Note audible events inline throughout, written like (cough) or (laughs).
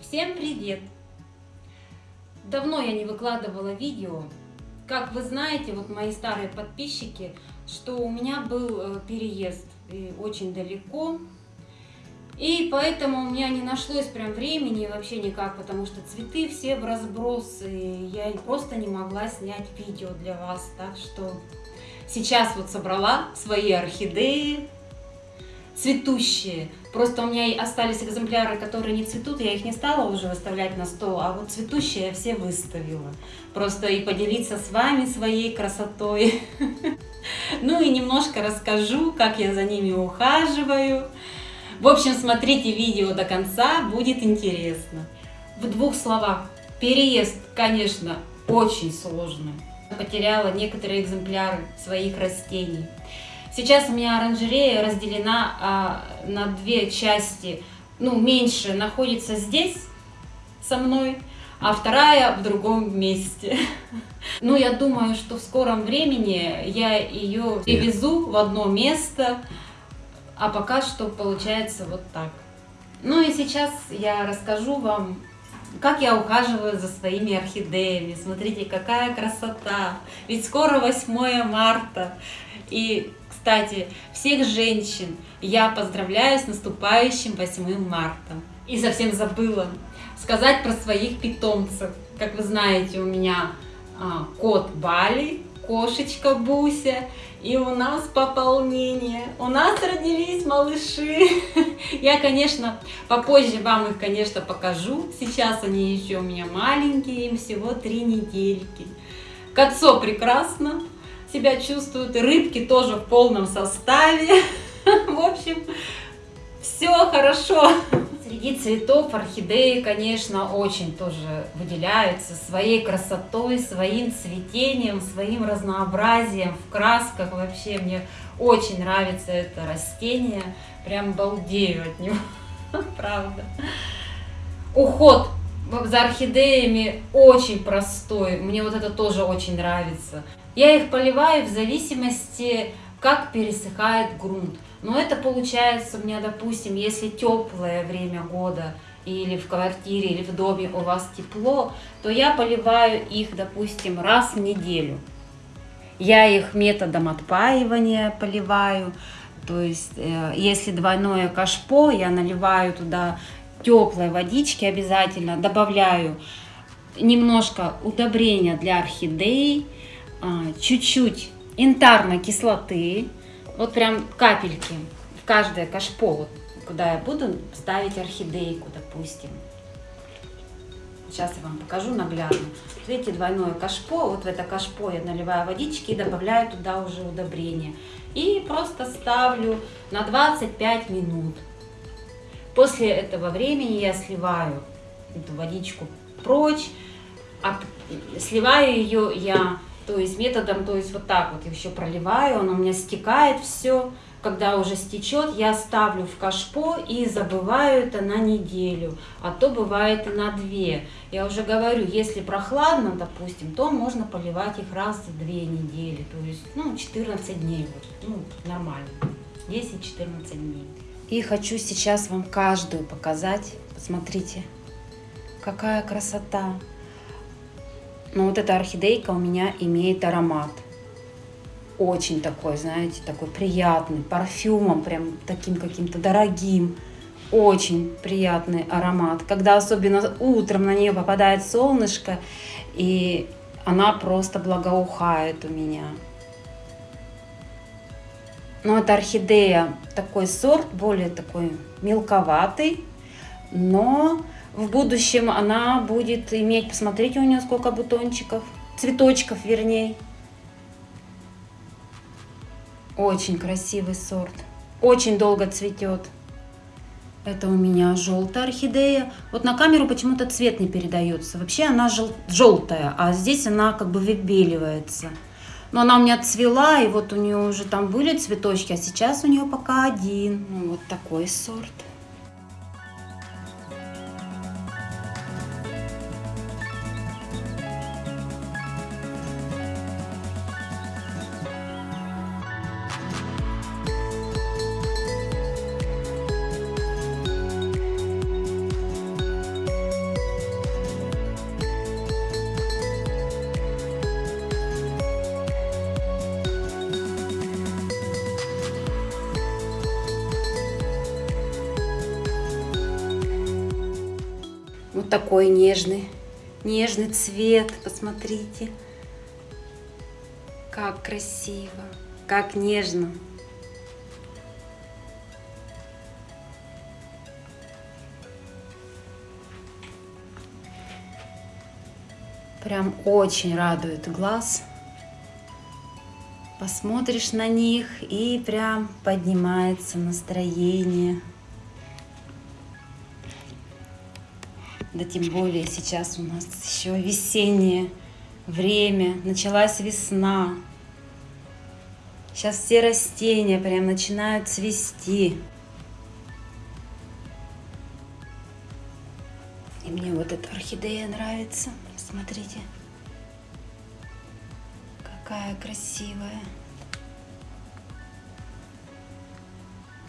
Всем привет! Давно я не выкладывала видео. Как вы знаете, вот мои старые подписчики, что у меня был э, переезд очень далеко. И поэтому у меня не нашлось прям времени вообще никак, потому что цветы все в разброс, и я просто не могла снять видео для вас. Так что сейчас вот собрала свои орхидеи, цветущие. Просто у меня остались экземпляры, которые не цветут, я их не стала уже выставлять на стол, а вот цветущие я все выставила. Просто и поделиться с вами своей красотой. (laughs) Ну и немножко расскажу, как я за ними ухаживаю. В общем, смотрите видео до конца, будет интересно. В двух словах. Переезд, конечно, очень сложный. Потеряла некоторые экземпляры своих растений. Сейчас у меня оранжерея разделена а, на две части. Ну, меньше находится здесь со мной, а вторая в другом месте. (laughs) Ну, я думаю, что в скором времени я ее привезу в одно место, а пока что получается вот так. Ну и сейчас я расскажу вам, как я ухаживаю за своими орхидеями. Смотрите, какая красота! Ведь скоро 8 марта. И кстати, всех женщин я поздравляю с наступающим 8 марта. И совсем забыла сказать про своих питомцев. Как вы знаете, у меня а, кот Бали, кошечка Буся, и у нас пополнение. У нас родились малыши. (laughs) Я, конечно, попозже вам их, конечно, покажу. Сейчас они еще у меня маленькие, им всего три недельки. Котцо прекрасно, себя чувствуют, и рыбки тоже в полном составе. (laughs) В общем, все хорошо. Среди цветов орхидеи, конечно, очень тоже выделяются своей красотой, своим цветением, своим разнообразием в красках. Вообще мне очень нравится это растение, прям балдею от него, (laughs) правда. Уход за орхидеями очень простой, мне вот это тоже очень нравится. Я их поливаю в зависимости, как пересыхает грунт. Но это получается у меня, допустим, если теплое время года, или в квартире, или в доме у вас тепло, то я поливаю их, допустим, раз в неделю. Я их методом отпаивания поливаю, то есть э, если двойное кашпо, я наливаю туда теплой водички обязательно, добавляю немножко удобрения для орхидей, чуть-чуть янтарной кислоты, вот прям капельки в каждое кашпо, вот, куда я буду ставить орхидейку, допустим. Сейчас я вам покажу наглядно. Видите, двойное кашпо, вот в это кашпо я наливаю водички и добавляю туда уже удобрение. И просто ставлю на 25 минут. После этого времени я сливаю эту водичку прочь, а сливаю ее я то есть методом, то есть вот так вот еще проливаю, он у меня стекает все. Когда уже стечет, я ставлю в кашпо и забываю это на неделю, а то бывает и на две. Я уже говорю, если прохладно, допустим, то можно поливать их раз в две недели, то есть ну, 14 дней, вот, ну, нормально, 10-14 дней. И хочу сейчас вам каждую показать, посмотрите, какая красота. Но вот эта орхидейка у меня имеет аромат. Очень такой, знаете, такой приятный, парфюмом, прям таким каким-то дорогим. Очень приятный аромат. Когда особенно утром на нее попадает солнышко, и она просто благоухает у меня. Но это орхидея такой сорт, более такой мелковатый, но в будущем она будет иметь, посмотрите у нее сколько бутончиков, цветочков вернее. Очень красивый сорт, очень долго цветет. Это у меня желтая орхидея. Вот на камеру почему-то цвет не передается. Вообще она жел желтая, а здесь она как бы выбеливается. Но она у меня цвела, и вот у нее уже там были цветочки, а сейчас у нее пока один. Ну, вот такой сорт. Вот такой нежный, нежный цвет, посмотрите. Как красиво, как нежно. Прям очень радует глаз. Посмотришь на них и прям поднимается настроение. Да тем более сейчас у нас еще весеннее время, началась весна. Сейчас все растения прям начинают цвести. И мне вот эта орхидея нравится. Смотрите, какая красивая.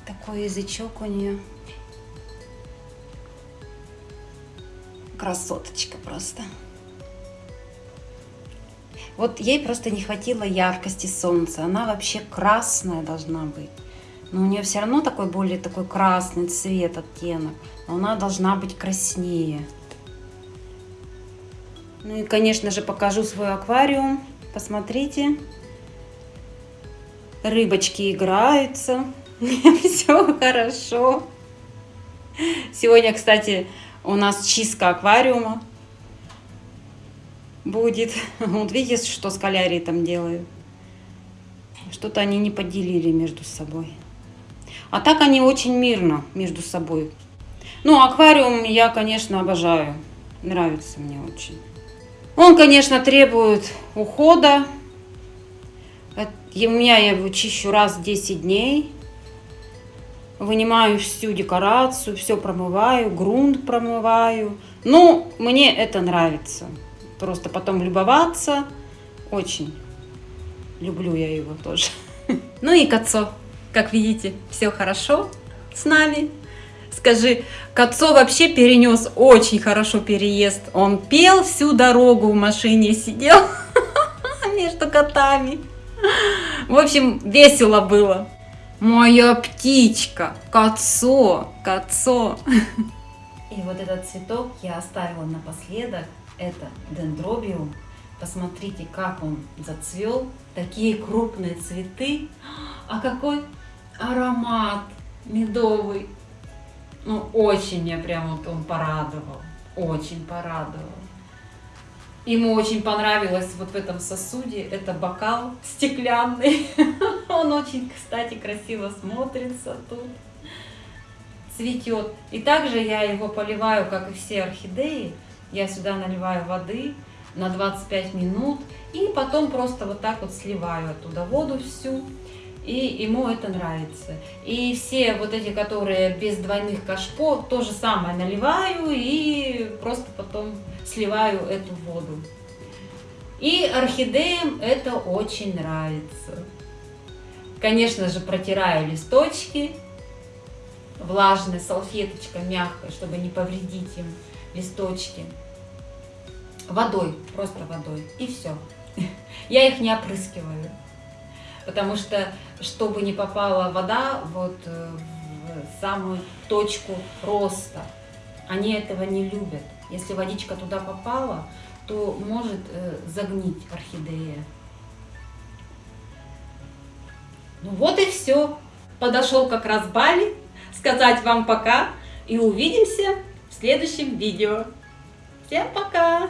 Такой язычок у нее. Красоточка просто. Вот ей просто не хватило яркости солнца. Она вообще красная должна быть. Но у нее все равно такой более такой красный цвет, оттенок. Но она должна быть краснее. Ну и, конечно же, покажу свой аквариум. Посмотрите. Рыбочки играются. (laughs) Все хорошо. Сегодня, кстати, у нас чистка аквариума будет. (laughs) Вот видите, что скалярии там делают. Что-то они не поделили между собой. А так они очень мирно между собой. Ну, аквариум я, конечно, обожаю. Нравится мне очень. Он, конечно, требует ухода. У меня я его чищу раз в 10 дней вынимаю всю декорацию, все промываю, грунт промываю. Ну, мне это нравится. Просто потом любоваться. Очень люблю я его тоже. (laughs) Ну и Кацо, как видите, все хорошо с нами. Скажи, Кацо вообще перенес очень хорошо переезд. Он пел всю дорогу в машине, сидел (laughs) между котами. В общем, весело было. Моя птичка, кацо, кацо. (laughs) И вот этот цветок я оставила напоследок. Это дендробиум. Посмотрите, как он зацвел. Такие крупные цветы. А какой аромат медовый. Ну, очень меня прям вот он порадовал. Очень порадовал. Ему очень понравилось вот в этом сосуде, это бокал стеклянный. (laughs) Он очень, кстати, красиво смотрится тут, цветет. И также я его поливаю, как и все орхидеи. Я сюда наливаю воды на 25 минут и потом просто вот так вот сливаю оттуда воду всю и ему это нравится. И все вот эти, которые без двойных кашпо, то же самое наливаю и просто потом сливаю эту воду. И орхидеям это очень нравится. Конечно же, протираю листочки влажной салфеточкой мягкой, чтобы не повредить им листочки. Водой, просто водой. И все. (laughs) Я их не опрыскиваю потому что, чтобы не попала вода вот э, в самую точку роста, они этого не любят. Если водичка туда попала, то может э, загнить орхидея. Ну вот и все. Подошел как раз Бали сказать вам пока и увидимся в следующем видео. Всем пока!